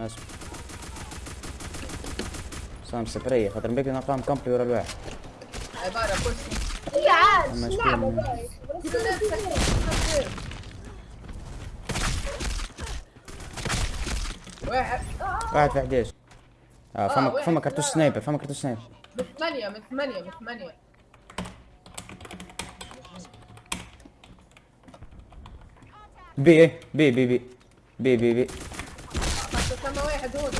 اسمع صام سبرية خاطر بيك نقام كامبي ورا الواحد. عبارة كرسي هي عاد واحد. واحد في 11 آه فما. فما كرتوش سنايبر فما كرتوش سنايبر. من ثمانية من ثمانية من ثمانية. بي إيه، بي بي بي. بي بي بي. هذول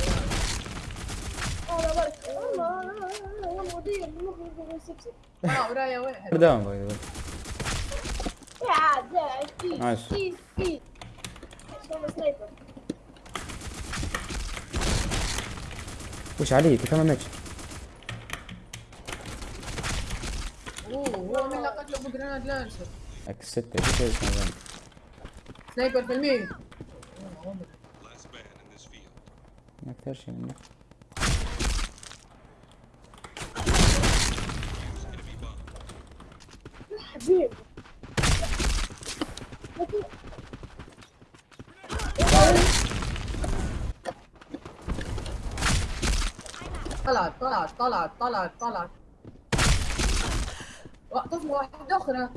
والله والله والله دير المخرج آه، سبسب واو رايه واحد. بدام باي ذا يا عاد يا عاد نايس وش عليك والله والله أوه والله والله والله والله والله والله والله والله سنايبر في والله ما أكثر شيء منه. حبيب طلعت طلعت طلعت طلعت طلعت. طفلة واحدة أخرى.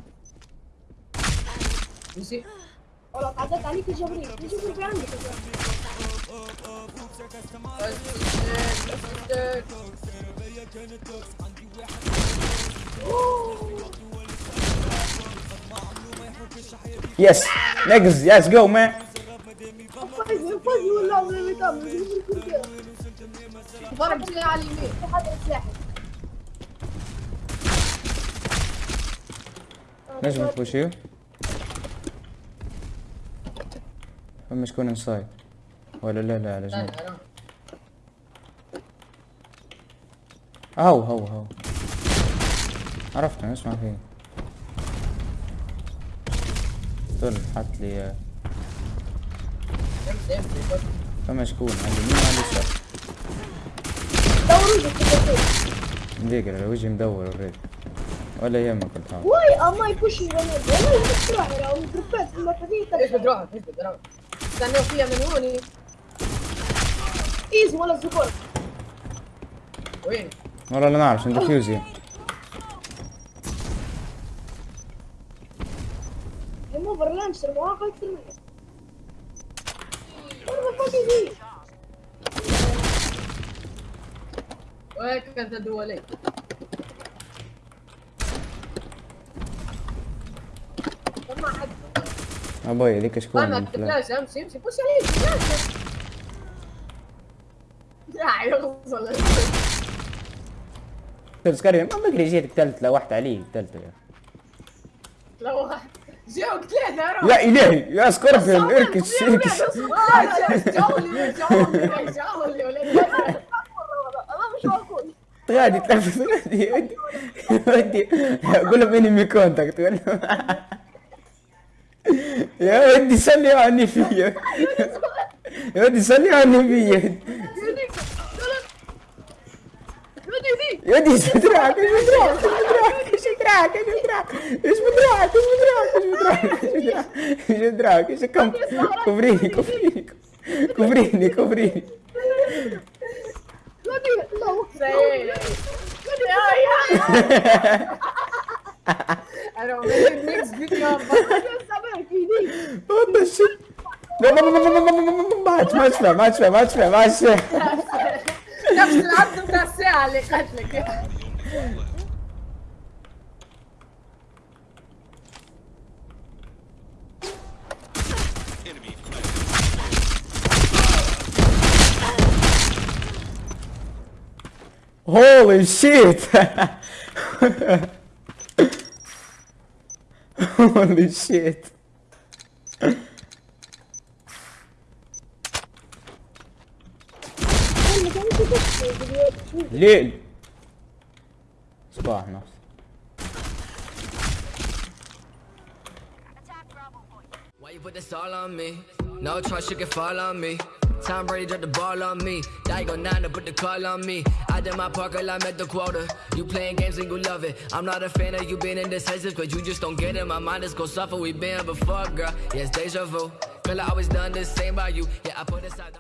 يجي والله تعدت عليك يا جبريل. يا جبريل في عندك يس نجز يس جو مان نجم تبوشيو فما شكون انسايد ولا لا لا على جنب. هو هو هو عرفته أسمع فيه طل حط لي فمشكون على اليمين وعلى اليسار دوروا على وجهي مدور اوريدي ولا يهمك كنت هاو واي اما يبوش الجنوب والله في المرحلة إيش استنوا فيها من هوني. فيهم ولا سوبر وين؟ والله لا نعرف عشان ديفيوز يعني الموفر وين كنت أكثر عليك ما حد. أبوي هذيك شكون؟ أنا أمشي أمشي. بوش عليه يعني، هيوصل طيب سكاري ما بكري جيتك لا لوحت عليه ثالثة يا. لوحت. جاوك ثلاثة يا إلهي يا سكوربيون اركش اركش جولي جولي جولي ولا غادي تلفظ غادي ودي قول لهم انمي كونتاكت قول لهم يا ودي سلي عني فيا. يا ودي سلي عني فيا. إيش بدراعك إيش بدراعك إيش بدراعك إيش بدراعك إيش بدراعك إيش كم كفريني كفريني كفريني كفريني الله أنا ميكس فيديو اكبر في دي What the shit? لا لا لا لا لا لا لا Holy shit! Holy shit! ليل صباح نفس Why you put this all on me? No trust, you can fall on me. Tom Brady dropped the ball on me. Now you go nine to put the call on me. I did my part, girl, I met the quota. You playing games and you love it. I'm not a fan of you being indecisive, cause you just don't get it. My mind is gonna suffer, we been here before, girl. Yes, deja vu. Girl, I always done the same by you. Yeah, I put aside.